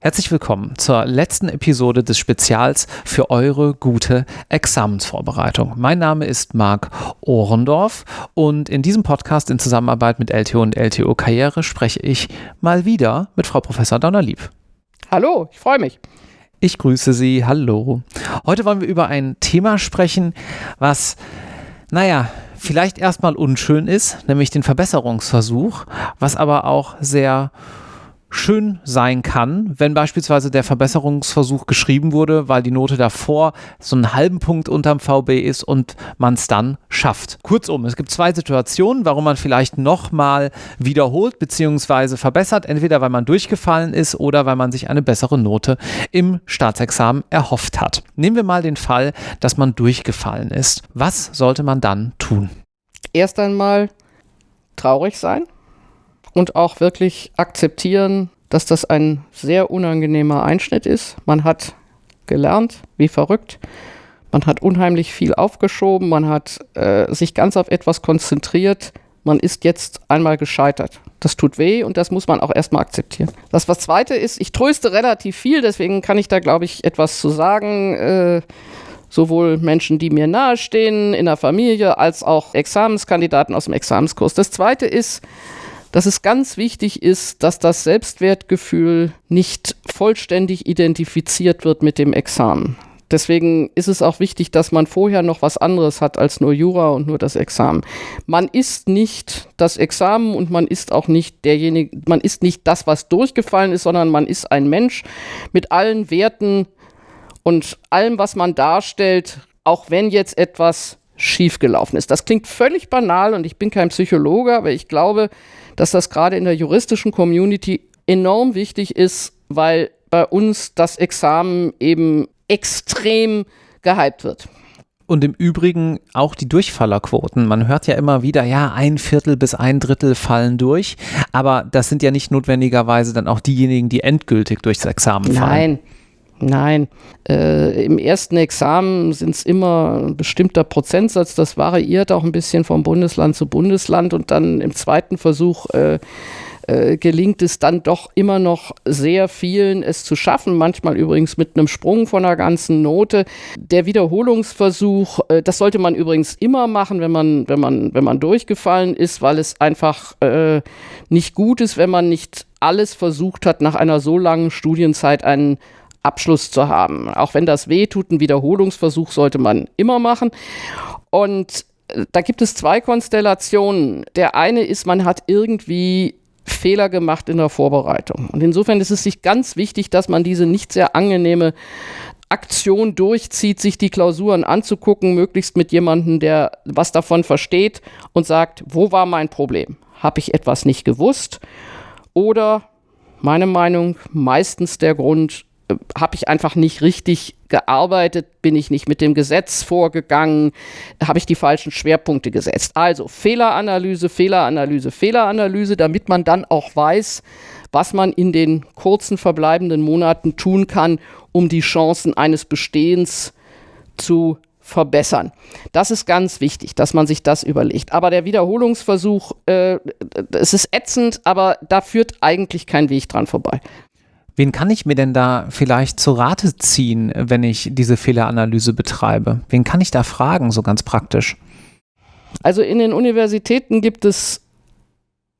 Herzlich willkommen zur letzten Episode des Spezials für eure gute Examensvorbereitung. Mein Name ist Marc Ohrendorf und in diesem Podcast in Zusammenarbeit mit LTO und LTO Karriere spreche ich mal wieder mit Frau Professor Donnerlieb. Hallo, ich freue mich. Ich grüße Sie. Hallo. Heute wollen wir über ein Thema sprechen, was, naja, vielleicht erstmal unschön ist, nämlich den Verbesserungsversuch, was aber auch sehr schön sein kann, wenn beispielsweise der Verbesserungsversuch geschrieben wurde, weil die Note davor so einen halben Punkt unterm VB ist und man es dann schafft. Kurzum, es gibt zwei Situationen, warum man vielleicht nochmal wiederholt bzw. verbessert, entweder weil man durchgefallen ist oder weil man sich eine bessere Note im Staatsexamen erhofft hat. Nehmen wir mal den Fall, dass man durchgefallen ist. Was sollte man dann tun? Erst einmal traurig sein und auch wirklich akzeptieren, dass das ein sehr unangenehmer Einschnitt ist. Man hat gelernt, wie verrückt. Man hat unheimlich viel aufgeschoben, man hat äh, sich ganz auf etwas konzentriert. Man ist jetzt einmal gescheitert. Das tut weh und das muss man auch erstmal akzeptieren. Das was zweite ist, ich tröste relativ viel, deswegen kann ich da, glaube ich, etwas zu sagen. Äh, sowohl Menschen, die mir nahestehen in der Familie, als auch Examenskandidaten aus dem Examenskurs. Das zweite ist, dass es ganz wichtig ist, dass das Selbstwertgefühl nicht vollständig identifiziert wird mit dem Examen. Deswegen ist es auch wichtig, dass man vorher noch was anderes hat als nur Jura und nur das Examen. Man ist nicht das Examen und man ist auch nicht derjenige, man ist nicht das, was durchgefallen ist, sondern man ist ein Mensch mit allen Werten und allem, was man darstellt, auch wenn jetzt etwas schiefgelaufen ist. Das klingt völlig banal und ich bin kein Psychologe, aber ich glaube, dass das gerade in der juristischen Community enorm wichtig ist, weil bei uns das Examen eben extrem gehypt wird. Und im Übrigen auch die Durchfallerquoten. Man hört ja immer wieder, ja, ein Viertel bis ein Drittel fallen durch. Aber das sind ja nicht notwendigerweise dann auch diejenigen, die endgültig durchs Examen fallen. Nein, Nein, äh, im ersten Examen sind es immer ein bestimmter Prozentsatz, das variiert auch ein bisschen vom Bundesland zu Bundesland. Und dann im zweiten Versuch äh, äh, gelingt es dann doch immer noch sehr vielen, es zu schaffen, manchmal übrigens mit einem Sprung von einer ganzen Note. Der Wiederholungsversuch, äh, das sollte man übrigens immer machen, wenn man, wenn man, wenn man durchgefallen ist, weil es einfach äh, nicht gut ist, wenn man nicht alles versucht hat, nach einer so langen Studienzeit einen Abschluss zu haben. Auch wenn das weh tut, ein Wiederholungsversuch sollte man immer machen. Und äh, da gibt es zwei Konstellationen. Der eine ist, man hat irgendwie Fehler gemacht in der Vorbereitung. Und insofern ist es sich ganz wichtig, dass man diese nicht sehr angenehme Aktion durchzieht, sich die Klausuren anzugucken, möglichst mit jemandem, der was davon versteht und sagt, wo war mein Problem? Habe ich etwas nicht gewusst? Oder meine Meinung, meistens der Grund, habe ich einfach nicht richtig gearbeitet, bin ich nicht mit dem Gesetz vorgegangen, habe ich die falschen Schwerpunkte gesetzt. Also Fehleranalyse, Fehleranalyse, Fehleranalyse, damit man dann auch weiß, was man in den kurzen verbleibenden Monaten tun kann, um die Chancen eines Bestehens zu verbessern. Das ist ganz wichtig, dass man sich das überlegt. Aber der Wiederholungsversuch, äh, es ist ätzend, aber da führt eigentlich kein Weg dran vorbei. Wen kann ich mir denn da vielleicht zu Rate ziehen, wenn ich diese Fehleranalyse betreibe? Wen kann ich da fragen, so ganz praktisch? Also in den Universitäten gibt es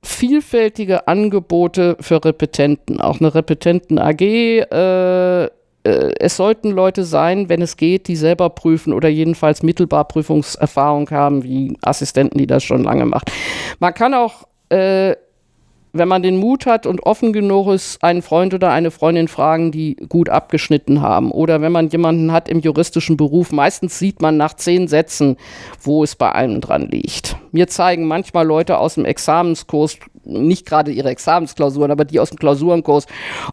vielfältige Angebote für Repetenten, auch eine Repetenten-AG. Äh, äh, es sollten Leute sein, wenn es geht, die selber prüfen oder jedenfalls mittelbar Prüfungserfahrung haben, wie Assistenten, die das schon lange machen. Man kann auch äh, wenn man den Mut hat und offen genug ist, einen Freund oder eine Freundin fragen, die gut abgeschnitten haben. Oder wenn man jemanden hat im juristischen Beruf, meistens sieht man nach zehn Sätzen, wo es bei einem dran liegt. Mir zeigen manchmal Leute aus dem Examenskurs, nicht gerade ihre Examensklausuren, aber die aus dem Klausurenkurs.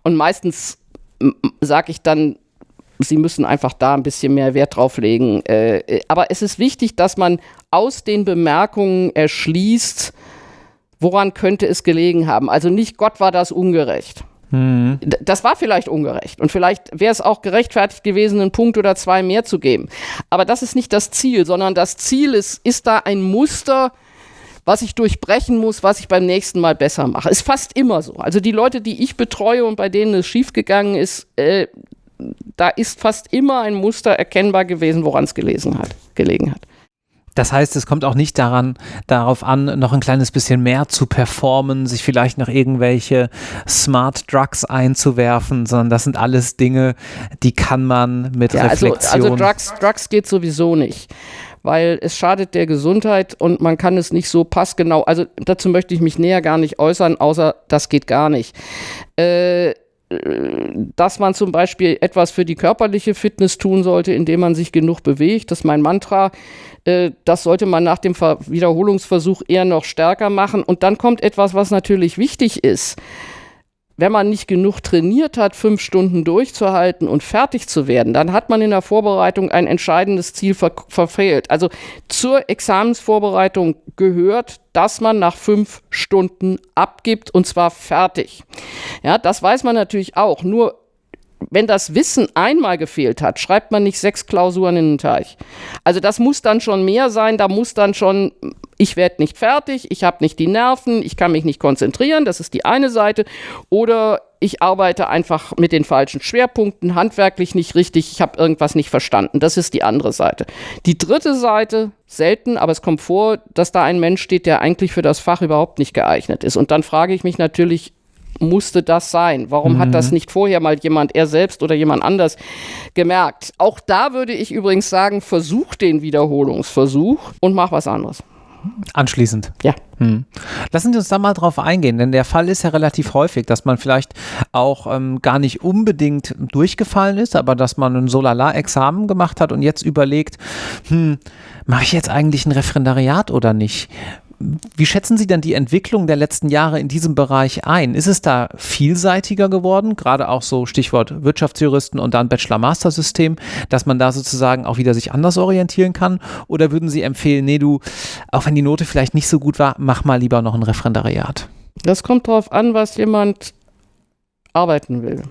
Und meistens sage ich dann, Sie müssen einfach da ein bisschen mehr Wert drauf legen. Äh, aber es ist wichtig, dass man aus den Bemerkungen erschließt, woran könnte es gelegen haben? Also nicht Gott war das ungerecht. Mhm. Das war vielleicht ungerecht und vielleicht wäre es auch gerechtfertigt gewesen, einen Punkt oder zwei mehr zu geben. Aber das ist nicht das Ziel, sondern das Ziel ist, ist da ein Muster, was ich durchbrechen muss, was ich beim nächsten Mal besser mache. Ist fast immer so. Also die Leute, die ich betreue und bei denen es schiefgegangen ist, äh, da ist fast immer ein Muster erkennbar gewesen, woran es gelegen hat. Das heißt, es kommt auch nicht daran, darauf an, noch ein kleines bisschen mehr zu performen, sich vielleicht noch irgendwelche Smart Drugs einzuwerfen, sondern das sind alles Dinge, die kann man mit ja, Reflexion. Also, also Drugs, Drugs geht sowieso nicht weil es schadet der Gesundheit und man kann es nicht so passgenau. Also dazu möchte ich mich näher gar nicht äußern, außer das geht gar nicht. Äh, dass man zum Beispiel etwas für die körperliche Fitness tun sollte, indem man sich genug bewegt. Das ist mein Mantra. Äh, das sollte man nach dem Wiederholungsversuch eher noch stärker machen. Und dann kommt etwas, was natürlich wichtig ist. Wenn man nicht genug trainiert hat, fünf Stunden durchzuhalten und fertig zu werden, dann hat man in der Vorbereitung ein entscheidendes Ziel ver verfehlt. Also zur Examensvorbereitung gehört, dass man nach fünf Stunden abgibt und zwar fertig. Ja, das weiß man natürlich auch. Nur wenn das Wissen einmal gefehlt hat, schreibt man nicht sechs Klausuren in den Teich. Also das muss dann schon mehr sein, da muss dann schon, ich werde nicht fertig, ich habe nicht die Nerven, ich kann mich nicht konzentrieren, das ist die eine Seite. Oder ich arbeite einfach mit den falschen Schwerpunkten, handwerklich nicht richtig, ich habe irgendwas nicht verstanden. Das ist die andere Seite. Die dritte Seite, selten, aber es kommt vor, dass da ein Mensch steht, der eigentlich für das Fach überhaupt nicht geeignet ist. Und dann frage ich mich natürlich, musste das sein? Warum mhm. hat das mhm. nicht vorher mal jemand, er selbst oder jemand anders gemerkt? Auch da würde ich übrigens sagen, versuch den Wiederholungsversuch und mach was anderes. Anschließend. Ja. Hm. Lassen Sie uns da mal drauf eingehen, denn der Fall ist ja relativ häufig, dass man vielleicht auch ähm, gar nicht unbedingt durchgefallen ist, aber dass man ein Solala-Examen gemacht hat und jetzt überlegt, hm, mache ich jetzt eigentlich ein Referendariat oder nicht? Wie schätzen Sie denn die Entwicklung der letzten Jahre in diesem Bereich ein? Ist es da vielseitiger geworden, gerade auch so Stichwort Wirtschaftsjuristen und dann Bachelor-Master-System, dass man da sozusagen auch wieder sich anders orientieren kann? Oder würden Sie empfehlen, nee, du, auch wenn die Note vielleicht nicht so gut war, mach mal lieber noch ein Referendariat? Das kommt darauf an, was jemand arbeiten will.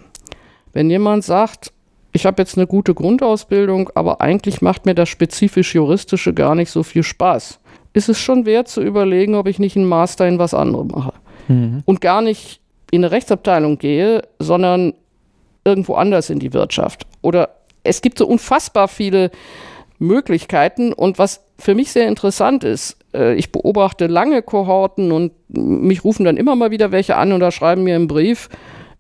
Wenn jemand sagt, ich habe jetzt eine gute Grundausbildung, aber eigentlich macht mir das spezifisch Juristische gar nicht so viel Spaß ist es schon wert zu überlegen, ob ich nicht einen Master in was anderem mache. Mhm. Und gar nicht in eine Rechtsabteilung gehe, sondern irgendwo anders in die Wirtschaft. Oder es gibt so unfassbar viele Möglichkeiten. Und was für mich sehr interessant ist, äh, ich beobachte lange Kohorten und mich rufen dann immer mal wieder welche an oder schreiben mir einen Brief,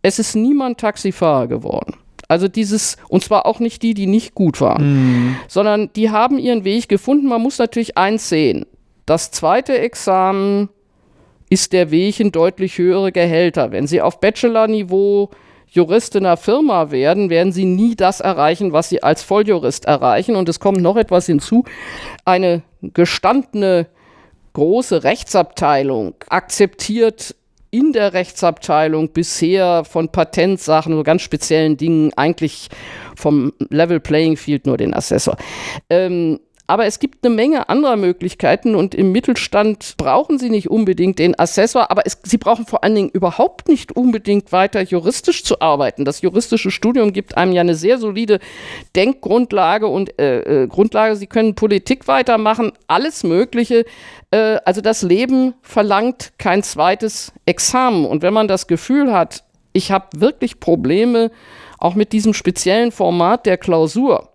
es ist niemand Taxifahrer geworden. Also dieses, und zwar auch nicht die, die nicht gut waren, mhm. sondern die haben ihren Weg gefunden. Man muss natürlich eins sehen. Das zweite Examen ist der Weg in deutlich höhere Gehälter. Wenn Sie auf Bachelor-Niveau Jurist in einer Firma werden, werden Sie nie das erreichen, was Sie als Volljurist erreichen. Und es kommt noch etwas hinzu. Eine gestandene große Rechtsabteilung akzeptiert in der Rechtsabteilung bisher von Patentsachen, so ganz speziellen Dingen, eigentlich vom Level Playing Field nur den Assessor. Ähm, aber es gibt eine Menge anderer Möglichkeiten und im Mittelstand brauchen Sie nicht unbedingt den Assessor, aber es, Sie brauchen vor allen Dingen überhaupt nicht unbedingt weiter juristisch zu arbeiten. Das juristische Studium gibt einem ja eine sehr solide Denkgrundlage und äh, äh, Grundlage. Sie können Politik weitermachen, alles Mögliche. Äh, also das Leben verlangt kein zweites Examen. Und wenn man das Gefühl hat, ich habe wirklich Probleme, auch mit diesem speziellen Format der Klausur,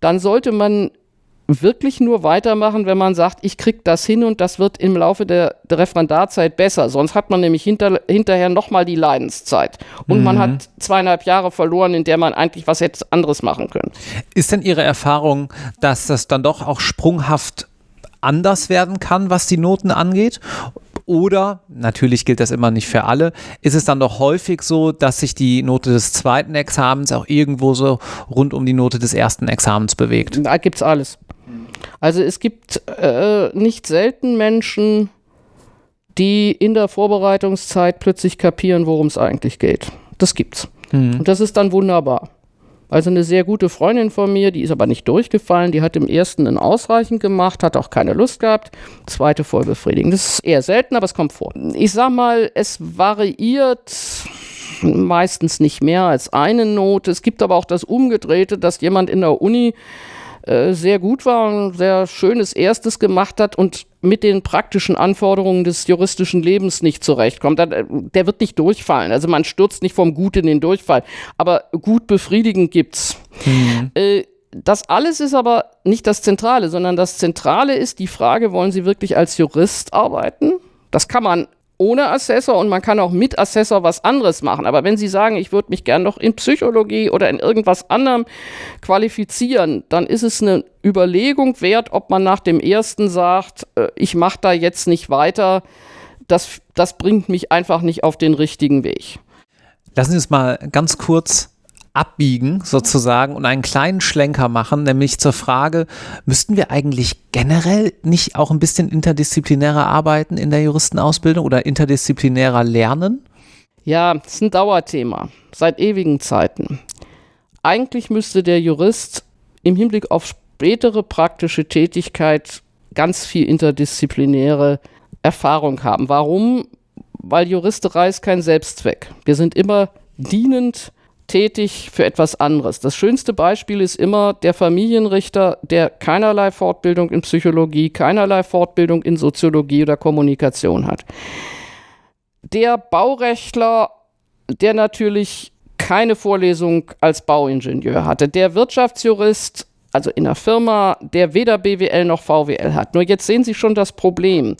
dann sollte man wirklich nur weitermachen, wenn man sagt, ich kriege das hin und das wird im Laufe der, der Referendarzeit besser. Sonst hat man nämlich hinter, hinterher nochmal die Leidenszeit. Und mhm. man hat zweieinhalb Jahre verloren, in der man eigentlich was hätte anderes machen können. Ist denn Ihre Erfahrung, dass das dann doch auch sprunghaft anders werden kann, was die Noten angeht? Oder, natürlich gilt das immer nicht für alle, ist es dann doch häufig so, dass sich die Note des zweiten Examens auch irgendwo so rund um die Note des ersten Examens bewegt? Da gibt es alles. Also es gibt äh, nicht selten Menschen, die in der Vorbereitungszeit plötzlich kapieren, worum es eigentlich geht. Das gibt's. Mhm. Und das ist dann wunderbar. Also eine sehr gute Freundin von mir, die ist aber nicht durchgefallen, die hat im ersten ein ausreichend gemacht, hat auch keine Lust gehabt. Zweite voll befriedigend. Das ist eher selten, aber es kommt vor. Ich sag mal, es variiert meistens nicht mehr als eine Note. Es gibt aber auch das Umgedrehte, dass jemand in der Uni äh, sehr gut war und sehr schönes Erstes gemacht hat und mit den praktischen Anforderungen des juristischen Lebens nicht zurechtkommt. Äh, der wird nicht durchfallen. Also man stürzt nicht vom Gut in den Durchfall. Aber gut befriedigend gibt's. Mhm. Äh, das alles ist aber nicht das Zentrale, sondern das Zentrale ist die Frage, wollen Sie wirklich als Jurist arbeiten? Das kann man ohne Assessor und man kann auch mit Assessor was anderes machen. Aber wenn Sie sagen, ich würde mich gern noch in Psychologie oder in irgendwas anderem qualifizieren, dann ist es eine Überlegung wert, ob man nach dem ersten sagt, äh, ich mache da jetzt nicht weiter. Das, das bringt mich einfach nicht auf den richtigen Weg. Lassen Sie uns mal ganz kurz abbiegen sozusagen und einen kleinen Schlenker machen, nämlich zur Frage, müssten wir eigentlich generell nicht auch ein bisschen interdisziplinärer arbeiten in der Juristenausbildung oder interdisziplinärer lernen? Ja, ist ein Dauerthema seit ewigen Zeiten. Eigentlich müsste der Jurist im Hinblick auf spätere praktische Tätigkeit ganz viel interdisziplinäre Erfahrung haben. Warum? Weil Juristerei ist kein Selbstzweck. Wir sind immer dienend tätig für etwas anderes. Das schönste Beispiel ist immer der Familienrichter, der keinerlei Fortbildung in Psychologie, keinerlei Fortbildung in Soziologie oder Kommunikation hat. Der Baurechtler, der natürlich keine Vorlesung als Bauingenieur hatte. Der Wirtschaftsjurist, also in der Firma, der weder BWL noch VWL hat. Nur jetzt sehen Sie schon das Problem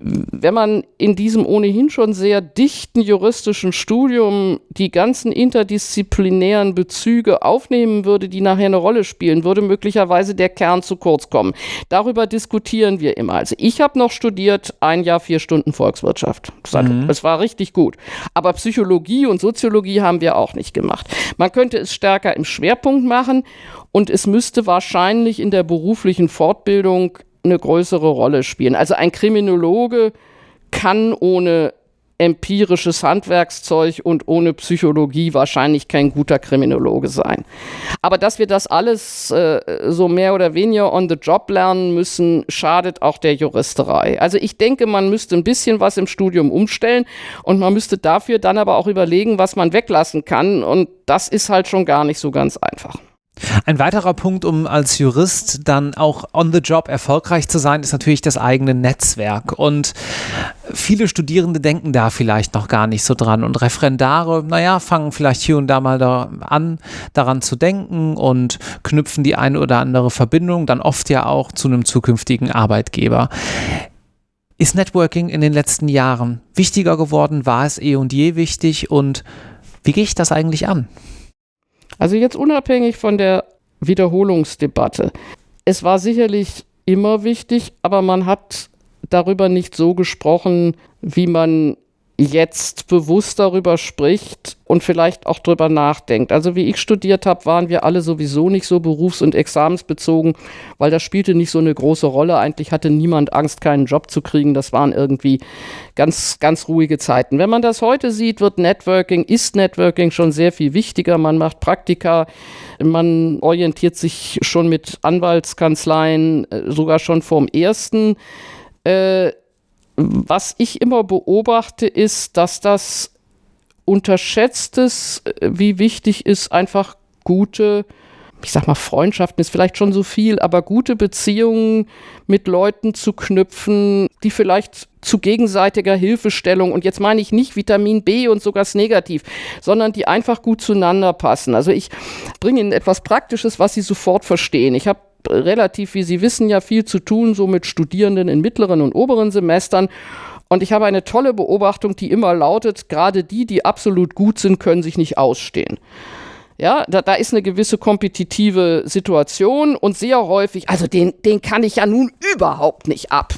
wenn man in diesem ohnehin schon sehr dichten juristischen Studium die ganzen interdisziplinären Bezüge aufnehmen würde, die nachher eine Rolle spielen, würde möglicherweise der Kern zu kurz kommen. Darüber diskutieren wir immer. Also ich habe noch studiert ein Jahr vier Stunden Volkswirtschaft. Mhm. Es war richtig gut. Aber Psychologie und Soziologie haben wir auch nicht gemacht. Man könnte es stärker im Schwerpunkt machen und es müsste wahrscheinlich in der beruflichen Fortbildung eine größere Rolle spielen. Also ein Kriminologe kann ohne empirisches Handwerkszeug und ohne Psychologie wahrscheinlich kein guter Kriminologe sein. Aber dass wir das alles äh, so mehr oder weniger on the job lernen müssen, schadet auch der Juristerei. Also ich denke, man müsste ein bisschen was im Studium umstellen und man müsste dafür dann aber auch überlegen, was man weglassen kann und das ist halt schon gar nicht so ganz einfach. Ein weiterer Punkt, um als Jurist dann auch on the job erfolgreich zu sein, ist natürlich das eigene Netzwerk. Und viele Studierende denken da vielleicht noch gar nicht so dran. Und Referendare, naja, fangen vielleicht hier und da mal da an, daran zu denken und knüpfen die eine oder andere Verbindung dann oft ja auch zu einem zukünftigen Arbeitgeber. Ist Networking in den letzten Jahren wichtiger geworden? War es eh und je wichtig? Und wie gehe ich das eigentlich an? Also jetzt unabhängig von der Wiederholungsdebatte. Es war sicherlich immer wichtig, aber man hat darüber nicht so gesprochen, wie man jetzt bewusst darüber spricht und vielleicht auch darüber nachdenkt. Also wie ich studiert habe, waren wir alle sowieso nicht so berufs- und examensbezogen, weil das spielte nicht so eine große Rolle. Eigentlich hatte niemand Angst, keinen Job zu kriegen. Das waren irgendwie ganz, ganz ruhige Zeiten. Wenn man das heute sieht, wird Networking, ist Networking schon sehr viel wichtiger. Man macht Praktika, man orientiert sich schon mit Anwaltskanzleien, äh, sogar schon vom ersten. Äh, was ich immer beobachte, ist, dass das unterschätzt ist, wie wichtig ist einfach gute, ich sag mal, Freundschaften ist vielleicht schon so viel, aber gute Beziehungen mit Leuten zu knüpfen, die vielleicht zu gegenseitiger Hilfestellung, und jetzt meine ich nicht Vitamin B und sogar das Negativ, sondern die einfach gut zueinander passen. Also ich bringe Ihnen etwas Praktisches, was Sie sofort verstehen. Ich habe relativ, wie Sie wissen, ja viel zu tun, so mit Studierenden in mittleren und oberen Semestern. Und ich habe eine tolle Beobachtung, die immer lautet, gerade die, die absolut gut sind, können sich nicht ausstehen. Ja, da, da ist eine gewisse kompetitive Situation und sehr häufig, also den, den kann ich ja nun überhaupt nicht ab.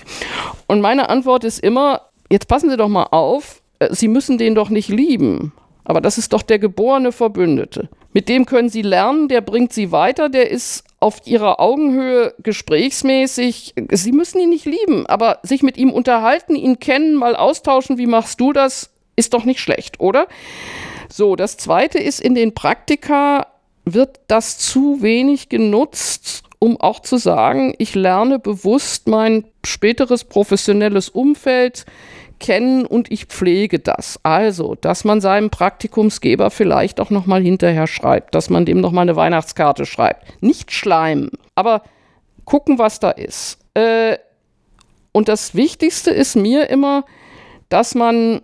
Und meine Antwort ist immer, jetzt passen Sie doch mal auf, äh, Sie müssen den doch nicht lieben. Aber das ist doch der geborene Verbündete. Mit dem können Sie lernen, der bringt Sie weiter, der ist auf ihrer Augenhöhe gesprächsmäßig. Sie müssen ihn nicht lieben, aber sich mit ihm unterhalten, ihn kennen, mal austauschen, wie machst du das, ist doch nicht schlecht, oder? So, das zweite ist, in den Praktika wird das zu wenig genutzt, um auch zu sagen, ich lerne bewusst mein späteres professionelles Umfeld kennen und ich pflege das. Also, dass man seinem Praktikumsgeber vielleicht auch nochmal hinterher schreibt, dass man dem nochmal eine Weihnachtskarte schreibt. Nicht schleimen, aber gucken, was da ist. Äh, und das Wichtigste ist mir immer, dass man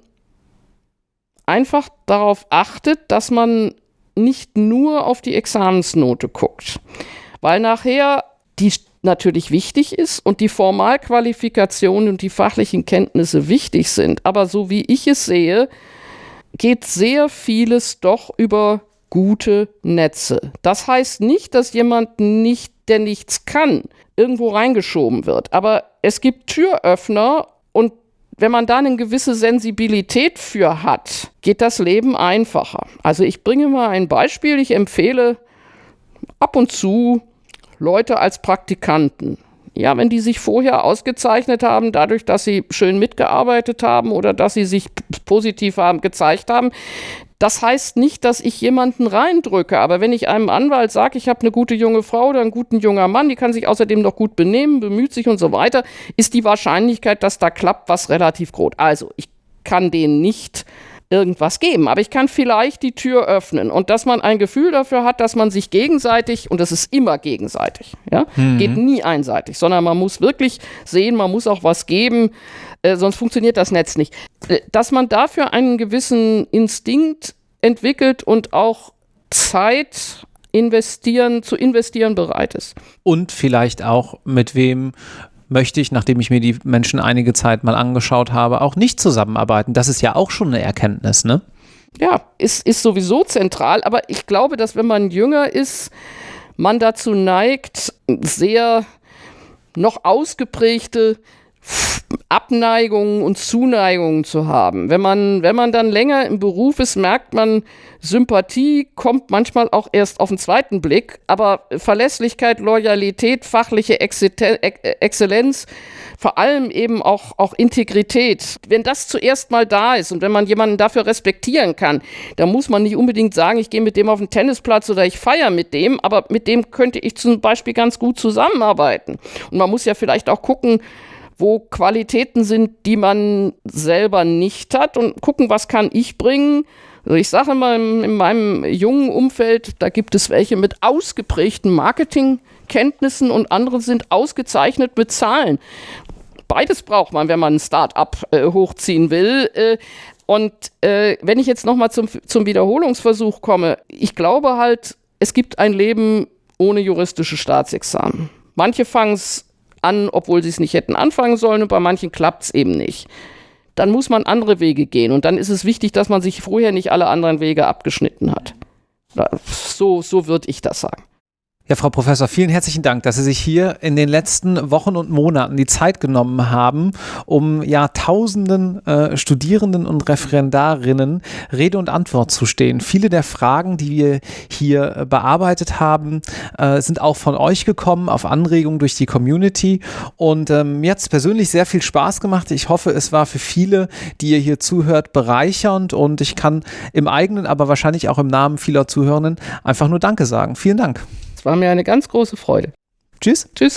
einfach darauf achtet, dass man nicht nur auf die Examensnote guckt, weil nachher die natürlich wichtig ist und die Formalqualifikation und die fachlichen Kenntnisse wichtig sind. Aber so wie ich es sehe, geht sehr vieles doch über gute Netze. Das heißt nicht, dass jemand nicht, der nichts kann, irgendwo reingeschoben wird. Aber es gibt Türöffner und wenn man da eine gewisse Sensibilität für hat, geht das Leben einfacher. Also ich bringe mal ein Beispiel. Ich empfehle ab und zu Leute als Praktikanten. Ja, wenn die sich vorher ausgezeichnet haben, dadurch, dass sie schön mitgearbeitet haben oder dass sie sich positiv haben, gezeigt haben, das heißt nicht, dass ich jemanden reindrücke, aber wenn ich einem Anwalt sage, ich habe eine gute junge Frau oder einen guten junger Mann, die kann sich außerdem noch gut benehmen, bemüht sich und so weiter, ist die Wahrscheinlichkeit, dass da klappt, was relativ groß. Also, ich kann den nicht irgendwas geben. Aber ich kann vielleicht die Tür öffnen und dass man ein Gefühl dafür hat, dass man sich gegenseitig, und das ist immer gegenseitig, ja, mhm. geht nie einseitig, sondern man muss wirklich sehen, man muss auch was geben, äh, sonst funktioniert das Netz nicht. Äh, dass man dafür einen gewissen Instinkt entwickelt und auch Zeit investieren, zu investieren bereit ist. Und vielleicht auch mit wem möchte ich, nachdem ich mir die Menschen einige Zeit mal angeschaut habe, auch nicht zusammenarbeiten. Das ist ja auch schon eine Erkenntnis, ne? Ja, ist, ist sowieso zentral, aber ich glaube, dass wenn man jünger ist, man dazu neigt, sehr noch ausgeprägte Abneigungen und Zuneigungen zu haben. Wenn man, wenn man dann länger im Beruf ist, merkt man, Sympathie kommt manchmal auch erst auf den zweiten Blick, aber Verlässlichkeit, Loyalität, fachliche Exzellenz, vor allem eben auch, auch Integrität, wenn das zuerst mal da ist und wenn man jemanden dafür respektieren kann, dann muss man nicht unbedingt sagen, ich gehe mit dem auf den Tennisplatz oder ich feiere mit dem, aber mit dem könnte ich zum Beispiel ganz gut zusammenarbeiten. Und man muss ja vielleicht auch gucken, wo Qualitäten sind, die man selber nicht hat und gucken, was kann ich bringen. Also ich sage in, in meinem jungen Umfeld, da gibt es welche mit ausgeprägten Marketingkenntnissen und andere sind ausgezeichnet mit Zahlen. Beides braucht man, wenn man ein Start-up äh, hochziehen will. Äh, und äh, wenn ich jetzt nochmal zum, zum Wiederholungsversuch komme, ich glaube halt, es gibt ein Leben ohne juristische Staatsexamen. Manche fangen es an, obwohl sie es nicht hätten anfangen sollen und bei manchen klappt es eben nicht. Dann muss man andere Wege gehen und dann ist es wichtig, dass man sich vorher nicht alle anderen Wege abgeschnitten hat. So, so würde ich das sagen. Ja, Frau Professor, vielen herzlichen Dank, dass Sie sich hier in den letzten Wochen und Monaten die Zeit genommen haben, um ja tausenden äh, Studierenden und Referendarinnen Rede und Antwort zu stehen. Viele der Fragen, die wir hier äh, bearbeitet haben, äh, sind auch von euch gekommen, auf Anregung durch die Community. Und ähm, mir hat es persönlich sehr viel Spaß gemacht. Ich hoffe, es war für viele, die ihr hier zuhört, bereichernd und ich kann im eigenen, aber wahrscheinlich auch im Namen vieler Zuhörenden einfach nur Danke sagen. Vielen Dank war mir eine ganz große Freude. Tschüss. Tschüss.